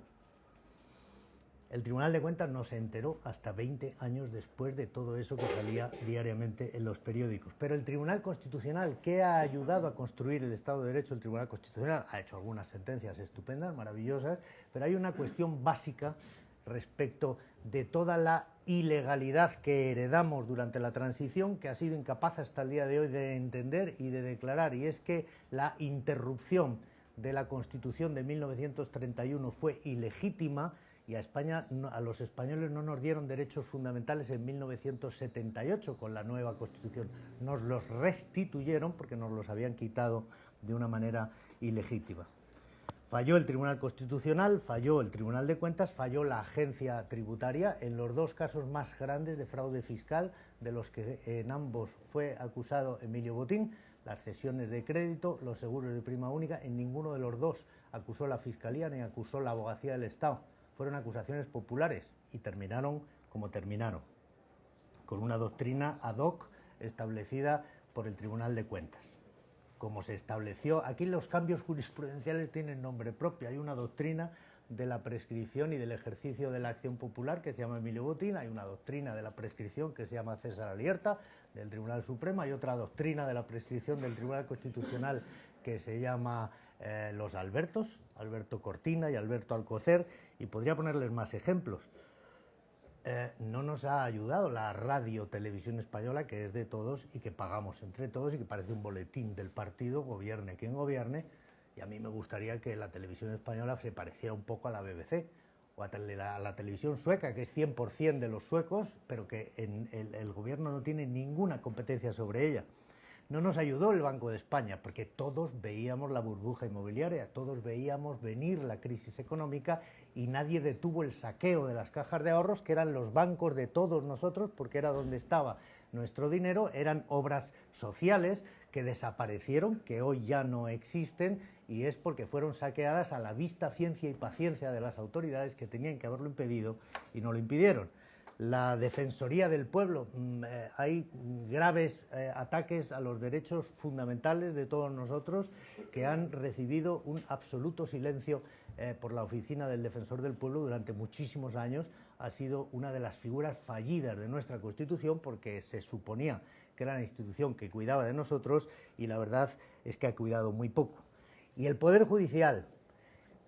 El Tribunal de Cuentas no se enteró hasta 20 años después de todo eso que salía diariamente en los periódicos. Pero el Tribunal Constitucional, que ha ayudado a construir el Estado de Derecho, el Tribunal Constitucional ha hecho algunas sentencias estupendas, maravillosas, pero hay una cuestión básica respecto de toda la ilegalidad que heredamos durante la transición, que ha sido incapaz hasta el día de hoy de entender y de declarar, y es que la interrupción de la Constitución de 1931 fue ilegítima y a España, a los españoles no nos dieron derechos fundamentales en 1978 con la nueva Constitución. Nos los restituyeron porque nos los habían quitado de una manera ilegítima. Falló el Tribunal Constitucional, falló el Tribunal de Cuentas, falló la agencia tributaria en los dos casos más grandes de fraude fiscal, de los que en ambos fue acusado Emilio Botín, las cesiones de crédito, los seguros de prima única, en ninguno de los dos acusó la Fiscalía ni acusó la Abogacía del Estado fueron acusaciones populares y terminaron como terminaron, con una doctrina ad hoc establecida por el Tribunal de Cuentas. Como se estableció, aquí los cambios jurisprudenciales tienen nombre propio, hay una doctrina de la prescripción y del ejercicio de la acción popular que se llama Emilio Botín, hay una doctrina de la prescripción que se llama César Alierta del Tribunal Supremo, hay otra doctrina de la prescripción del Tribunal Constitucional que se llama eh, Los Albertos, Alberto Cortina y Alberto Alcocer, y podría ponerles más ejemplos. Eh, no nos ha ayudado la radio televisión española, que es de todos y que pagamos entre todos y que parece un boletín del partido, gobierne quien gobierne, y a mí me gustaría que la televisión española se pareciera un poco a la BBC o a la, televisión sueca, que es 100% de los suecos, pero que el gobierno no tiene ninguna competencia sobre ella. No nos ayudó el Banco de España porque todos veíamos la burbuja inmobiliaria, todos veíamos venir la crisis económica y nadie detuvo el saqueo de las cajas de ahorros, que eran los bancos de todos nosotros, porque era donde estaba nuestro dinero, eran obras sociales que desaparecieron, que hoy ya no existen, y es porque fueron saqueadas a la vista, ciencia y paciencia de las autoridades que tenían que haberlo impedido y no lo impidieron la Defensoría del Pueblo. Mm, eh, hay graves eh, ataques a los derechos fundamentales de todos nosotros que han recibido un absoluto silencio eh, por la Oficina del Defensor del Pueblo durante muchísimos años. Ha sido una de las figuras fallidas de nuestra Constitución porque se suponía que era la institución que cuidaba de nosotros y la verdad es que ha cuidado muy poco. Y el Poder Judicial,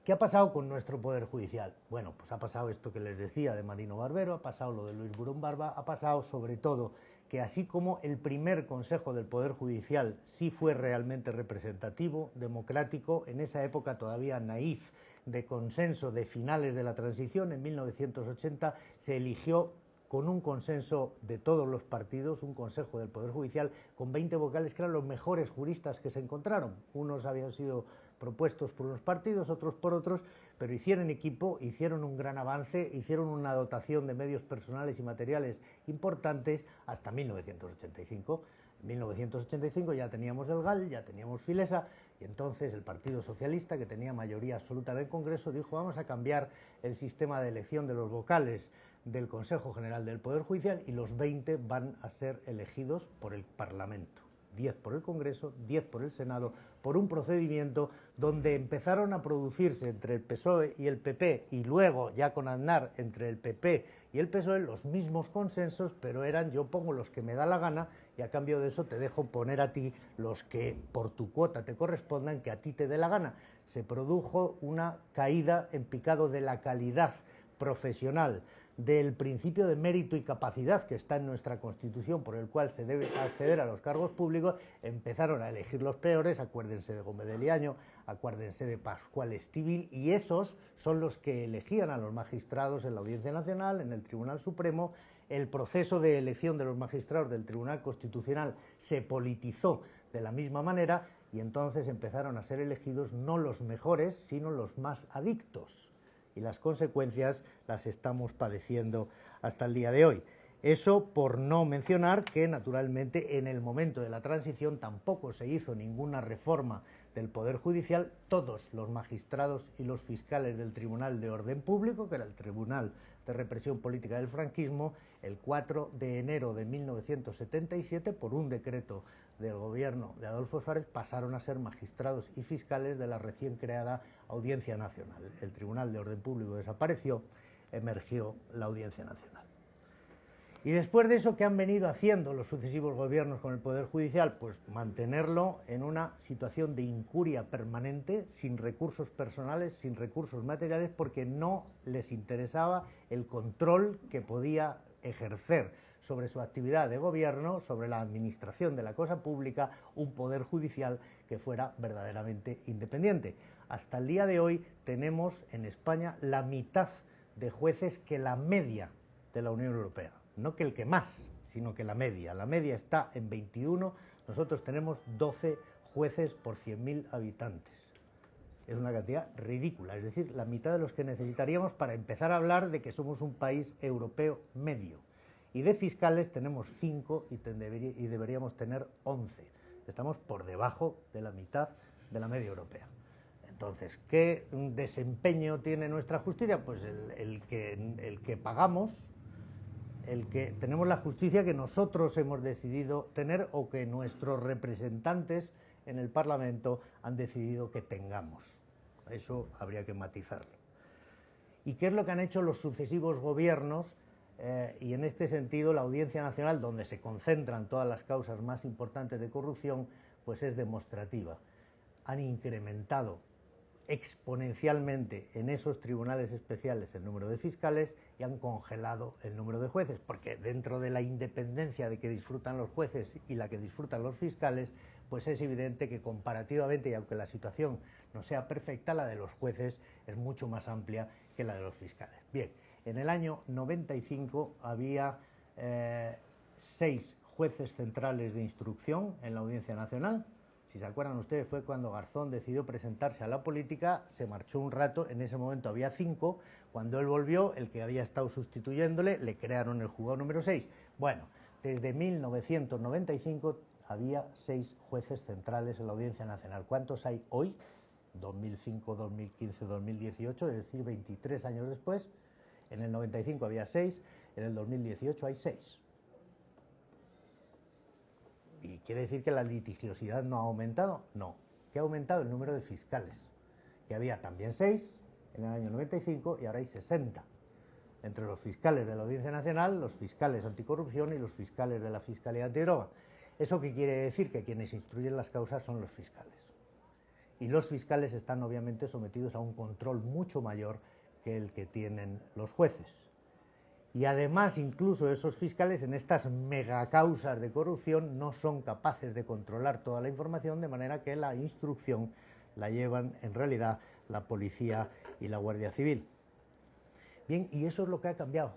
¿Qué ha pasado con nuestro Poder Judicial? Bueno, pues ha pasado esto que les decía de Marino Barbero, ha pasado lo de Luis Burón Barba, ha pasado sobre todo que así como el primer Consejo del Poder Judicial sí fue realmente representativo, democrático, en esa época todavía naif, de consenso de finales de la transición, en 1980 se eligió con un consenso de todos los partidos, un Consejo del Poder Judicial con 20 vocales que eran los mejores juristas que se encontraron. Unos habían sido propuestos por unos partidos, otros por otros, pero hicieron equipo, hicieron un gran avance, hicieron una dotación de medios personales y materiales importantes hasta 1985. En 1985 ya teníamos el GAL, ya teníamos Filesa, y entonces el Partido Socialista, que tenía mayoría absoluta en el Congreso, dijo vamos a cambiar el sistema de elección de los vocales del Consejo General del Poder Judicial y los 20 van a ser elegidos por el Parlamento. 10 por el Congreso, 10 por el Senado, por un procedimiento donde empezaron a producirse entre el PSOE y el PP y luego ya con Aznar entre el PP y el PSOE los mismos consensos, pero eran yo pongo los que me da la gana y a cambio de eso te dejo poner a ti los que por tu cuota te correspondan, que a ti te dé la gana. Se produjo una caída en picado de la calidad profesional del principio de mérito y capacidad que está en nuestra Constitución, por el cual se debe acceder a los cargos públicos, empezaron a elegir los peores, acuérdense de Gómez de Liaño, acuérdense de Pascual Estivil, y esos son los que elegían a los magistrados en la Audiencia Nacional, en el Tribunal Supremo. El proceso de elección de los magistrados del Tribunal Constitucional se politizó de la misma manera y entonces empezaron a ser elegidos no los mejores, sino los más adictos y las consecuencias las estamos padeciendo hasta el día de hoy. Eso por no mencionar que, naturalmente, en el momento de la transición tampoco se hizo ninguna reforma del Poder Judicial. Todos los magistrados y los fiscales del Tribunal de Orden Público, que era el Tribunal de Represión Política del Franquismo, el 4 de enero de 1977, por un decreto del gobierno de Adolfo Suárez pasaron a ser magistrados y fiscales de la recién creada Audiencia Nacional. El Tribunal de Orden Público desapareció, emergió la Audiencia Nacional. Y después de eso, ¿qué han venido haciendo los sucesivos gobiernos con el Poder Judicial? Pues mantenerlo en una situación de incuria permanente, sin recursos personales, sin recursos materiales, porque no les interesaba el control que podía ejercer sobre su actividad de gobierno, sobre la administración de la cosa pública, un poder judicial que fuera verdaderamente independiente. Hasta el día de hoy tenemos en España la mitad de jueces que la media de la Unión Europea. No que el que más, sino que la media. La media está en 21, nosotros tenemos 12 jueces por 100.000 habitantes. Es una cantidad ridícula, es decir, la mitad de los que necesitaríamos para empezar a hablar de que somos un país europeo medio. Y de fiscales tenemos 5 y, deberíamos tener 11. Estamos por debajo de la mitad de la media europea. Entonces, ¿qué desempeño tiene nuestra justicia? Pues el que pagamos, el que tenemos la justicia que nosotros hemos decidido tener o que nuestros representantes en el Parlamento han decidido que tengamos. Eso habría que matizarlo. ¿Y qué es lo que han hecho los sucesivos gobiernos eh, y en este sentido la Audiencia Nacional, donde se concentran todas las causas más importantes de corrupción, pues es demostrativa. Han incrementado exponencialmente en esos tribunales especiales el número de fiscales y han congelado el número de jueces, porque dentro de la independencia de que disfrutan los jueces y la que disfrutan los fiscales, pues es evidente que comparativamente, y aunque la situación no sea perfecta, la de los jueces es mucho más amplia que la de los fiscales. Bien, en el año 95 había eh, seis jueces centrales de instrucción en la Audiencia Nacional. Si se acuerdan ustedes, fue cuando Garzón decidió presentarse a la política, se marchó un rato, en ese momento había cinco, cuando él volvió, el que había estado sustituyéndole, le crearon el juzgado número 6. Bueno, desde 1995 había seis jueces centrales en la Audiencia Nacional. ¿Cuántos hay hoy? 2005, 2015, 2018, es decir, 23 años después. En el 95 había seis, en el 2018 hay seis. ¿Y quiere decir que la litigiosidad no ha aumentado? No, que ha aumentado el número de fiscales, que había también seis en el año 95 y ahora hay 60. Entre los fiscales de la Audiencia Nacional, los fiscales anticorrupción y los fiscales de la Fiscalía Antidroga. ¿Eso qué quiere decir? Que quienes instruyen las causas son los fiscales. Y los fiscales están obviamente sometidos a un control mucho mayor que el que tienen los jueces. Y además, incluso esos fiscales en estas megacausas de corrupción no son capaces de controlar toda la información, de manera que la instrucción la llevan en realidad la policía y la Guardia Civil. Bien, y eso es lo que ha cambiado.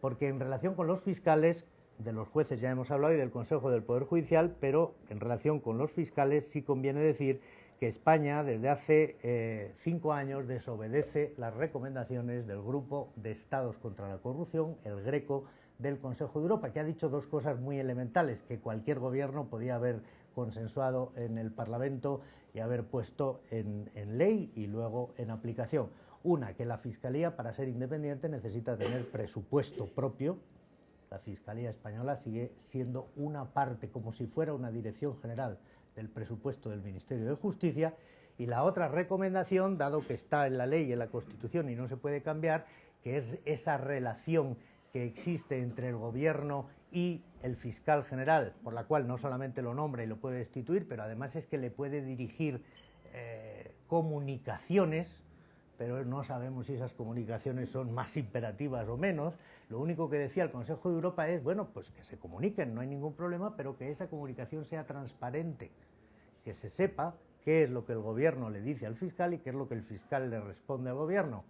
Porque en relación con los fiscales, de los jueces ya hemos hablado y del Consejo del Poder Judicial, pero en relación con los fiscales sí conviene decir que España desde hace eh, cinco años desobedece las recomendaciones del Grupo de Estados contra la Corrupción, el GRECO, del Consejo de Europa, que ha dicho dos cosas muy elementales que cualquier gobierno podía haber consensuado en el Parlamento y haber puesto en, en ley y luego en aplicación. Una, que la Fiscalía, para ser independiente, necesita tener presupuesto propio. La Fiscalía Española sigue siendo una parte, como si fuera una dirección general del presupuesto del Ministerio de Justicia. Y la otra recomendación, dado que está en la ley y en la Constitución y no se puede cambiar, que es esa relación que existe entre el Gobierno y el fiscal general, por la cual no solamente lo nombra y lo puede destituir, pero además es que le puede dirigir eh, comunicaciones, pero no sabemos si esas comunicaciones son más imperativas o menos. Lo único que decía el Consejo de Europa es, bueno, pues que se comuniquen, no hay ningún problema, pero que esa comunicación sea transparente que se sepa qué es lo que el gobierno le dice al fiscal y qué es lo que el fiscal le responde al gobierno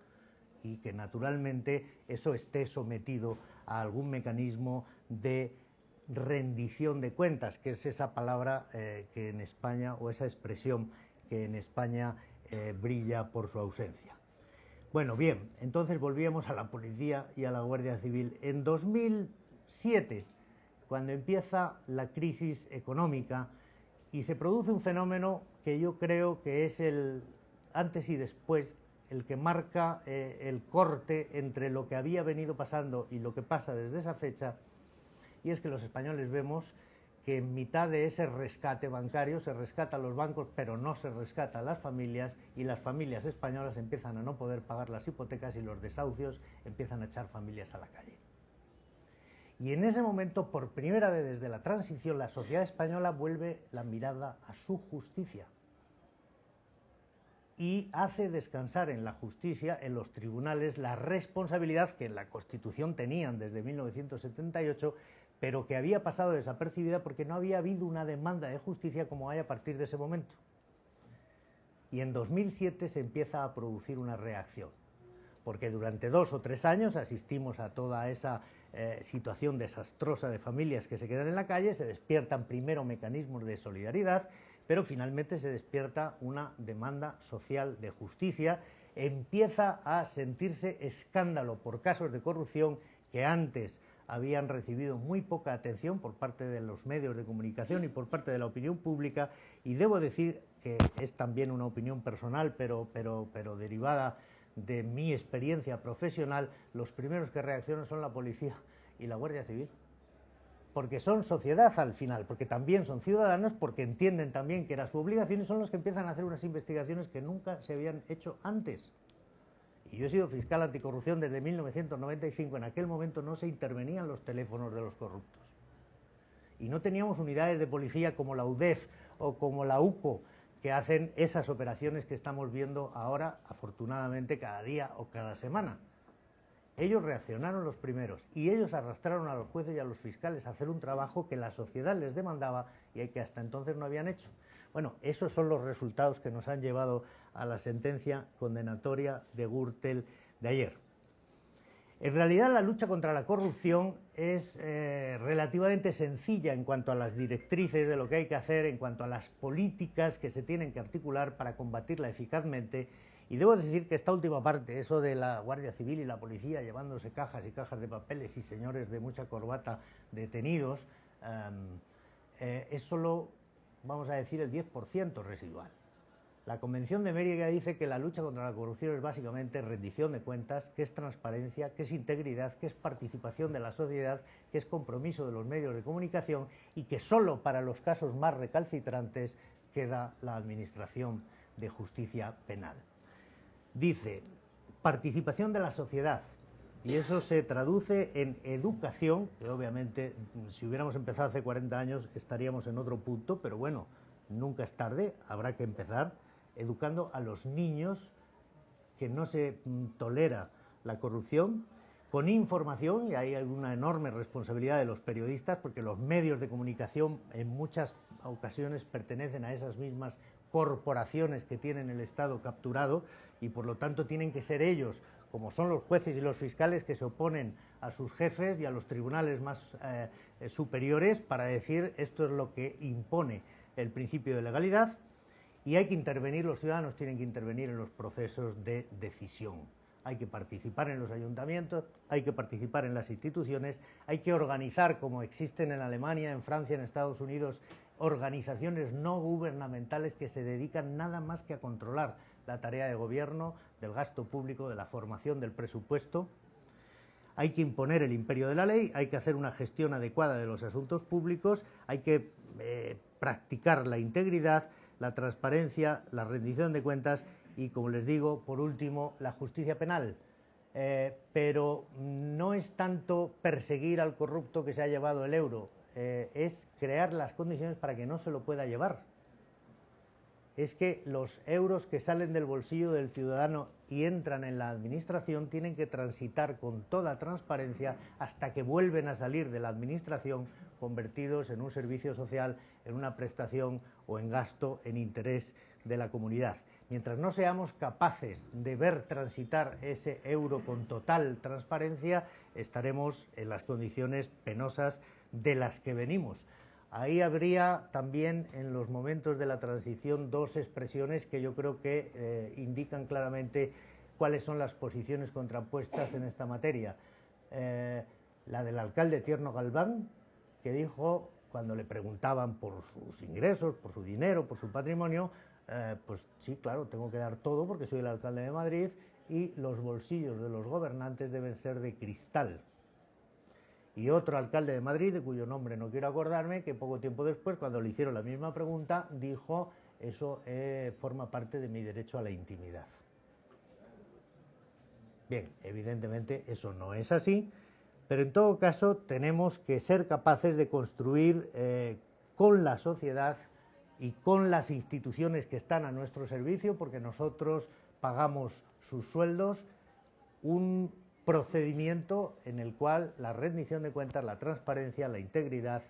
y que naturalmente eso esté sometido a algún mecanismo de rendición de cuentas, que es esa palabra eh, que en España, o esa expresión que en España eh, brilla por su ausencia. Bueno, bien, entonces volvíamos a la policía y a la Guardia Civil. En 2007, cuando empieza la crisis económica, y se produce un fenómeno que yo creo que es el antes y después, el que marca eh, el corte entre lo que había venido pasando y lo que pasa desde esa fecha, y es que los españoles vemos que en mitad de ese rescate bancario se rescata a los bancos, pero no se rescata a las familias, y las familias españolas empiezan a no poder pagar las hipotecas y los desahucios empiezan a echar familias a la calle. Y en ese momento, por primera vez desde la transición, la sociedad española vuelve la mirada a su justicia y hace descansar en la justicia, en los tribunales, la responsabilidad que en la Constitución tenían desde 1978, pero que había pasado desapercibida porque no había habido una demanda de justicia como hay a partir de ese momento. Y en 2007 se empieza a producir una reacción, porque durante dos o tres años asistimos a toda esa eh, situación desastrosa de familias que se quedan en la calle, se despiertan primero mecanismos de solidaridad, pero finalmente se despierta una demanda social de justicia, empieza a sentirse escándalo por casos de corrupción que antes habían recibido muy poca atención por parte de los medios de comunicación y por parte de la opinión pública. Y debo decir que es también una opinión personal pero, pero, pero derivada de mi experiencia profesional, los primeros que reaccionan son la policía y la Guardia Civil. Porque son sociedad al final, porque también son ciudadanos, porque entienden también que era su obligación y son los que empiezan a hacer unas investigaciones que nunca se habían hecho antes. Y yo he sido fiscal anticorrupción desde 1995. En aquel momento no se intervenían los teléfonos de los corruptos. Y no teníamos unidades de policía como la UDEF o como la UCO, que hacen esas operaciones que estamos viendo ahora, afortunadamente, cada día o cada semana. Ellos reaccionaron los primeros y ellos arrastraron a los jueces y a los fiscales a hacer un trabajo que la sociedad les demandaba y que hasta entonces no habían hecho. Bueno, esos son los resultados que nos han llevado a la sentencia condenatoria de Gürtel de ayer. En realidad la lucha contra la corrupción es eh, relativamente sencilla en cuanto a las directrices de lo que hay que hacer, en cuanto a las políticas que se tienen que articular para combatirla eficazmente. Y debo decir que esta última parte, eso de la Guardia Civil y la policía llevándose cajas y cajas de papeles y señores de mucha corbata detenidos, em, eh, es solo, vamos a decir, el 10% residual. La Convención de Mérida dice que la lucha contra la corrupción es básicamente rendición de cuentas, que es transparencia, que es integridad, que es participación de la sociedad, que es compromiso de los medios de comunicación y que solo para los casos más recalcitrantes queda la Administración de Justicia Penal. Dice, participación de la sociedad, y eso se traduce en educación, que obviamente si hubiéramos empezado hace 40 años estaríamos en otro punto, pero bueno, nunca es tarde, habrá que empezar educando a los niños que no se mm, tolera la corrupción, con información, y hay una enorme responsabilidad de los periodistas, porque los medios de comunicación en muchas ocasiones pertenecen a esas mismas corporaciones que tienen el Estado capturado y por lo tanto tienen que ser ellos, como son los jueces y los fiscales, que se oponen a sus jefes y a los tribunales más eh, superiores para decir esto es lo que impone el principio de legalidad y hay que intervenir, los ciudadanos tienen que intervenir en los procesos de decisión. Hay que participar en los ayuntamientos, hay que participar en las instituciones, hay que organizar, como existen en Alemania, en Francia, en Estados Unidos, organizaciones no gubernamentales que se dedican nada más que a controlar la tarea de gobierno, del gasto público, de la formación del presupuesto. Hay que imponer el imperio de la ley, hay que hacer una gestión adecuada de los asuntos públicos, hay que eh, practicar la integridad, la transparencia, la rendición de cuentas y, como les digo, por último, la justicia penal. Eh, pero no es tanto perseguir al corrupto que se ha llevado el euro, eh, es crear las condiciones para que no se lo pueda llevar. Es que los euros que salen del bolsillo del ciudadano y entran en la administración tienen que transitar con toda transparencia hasta que vuelven a salir de la administración convertidos en un servicio social, en una prestación o en gasto en interés de la comunidad. Mientras no seamos capaces de ver transitar ese euro con total transparencia, estaremos en las condiciones penosas de las que venimos. Ahí habría también en los momentos de la transición dos expresiones que yo creo que eh, indican claramente cuáles son las posiciones contrapuestas en esta materia. Eh, la del alcalde Tierno Galván, que dijo, cuando le preguntaban por sus ingresos, por su dinero, por su patrimonio, eh, pues sí, claro, tengo que dar todo porque soy el alcalde de Madrid y los bolsillos de los gobernantes deben ser de cristal. Y otro alcalde de Madrid, de cuyo nombre no quiero acordarme, que poco tiempo después, cuando le hicieron la misma pregunta, dijo, eso eh, forma parte de mi derecho a la intimidad. Bien, evidentemente eso no es así, pero en todo caso tenemos que ser capaces de construir eh, con la sociedad y con las instituciones que están a nuestro servicio, porque nosotros pagamos sus sueldos, un procedimiento en el cual la rendición de cuentas, la transparencia, la integridad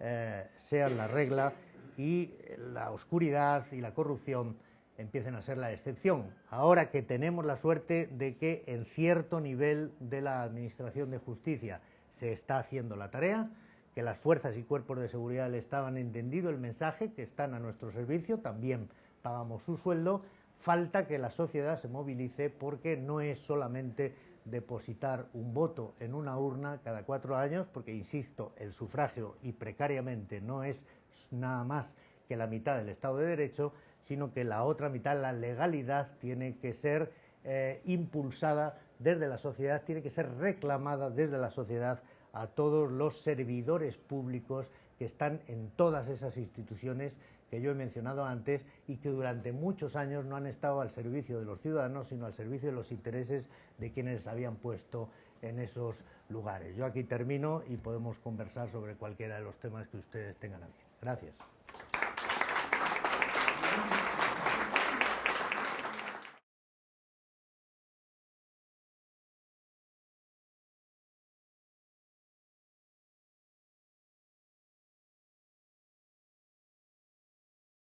eh, sean la regla y la oscuridad y la corrupción empiecen a ser la excepción. Ahora que tenemos la suerte de que en cierto nivel de la Administración de Justicia se está haciendo la tarea, que las fuerzas y cuerpos de seguridad del Estado han entendido el mensaje, que están a nuestro servicio, también pagamos su sueldo, falta que la sociedad se movilice porque no es solamente depositar un voto en una urna cada cuatro años, porque, insisto, el sufragio y precariamente no es nada más que la mitad del Estado de Derecho, sino que la otra mitad, la legalidad, tiene que ser eh, impulsada desde la sociedad, tiene que ser reclamada desde la sociedad a todos los servidores públicos que están en todas esas instituciones que yo he mencionado antes y que durante muchos años no han estado al servicio de los ciudadanos, sino al servicio de los intereses de quienes habían puesto en esos lugares. Yo aquí termino y podemos conversar sobre cualquiera de los temas que ustedes tengan a bien. Gracias.